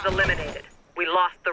was eliminated. We lost the.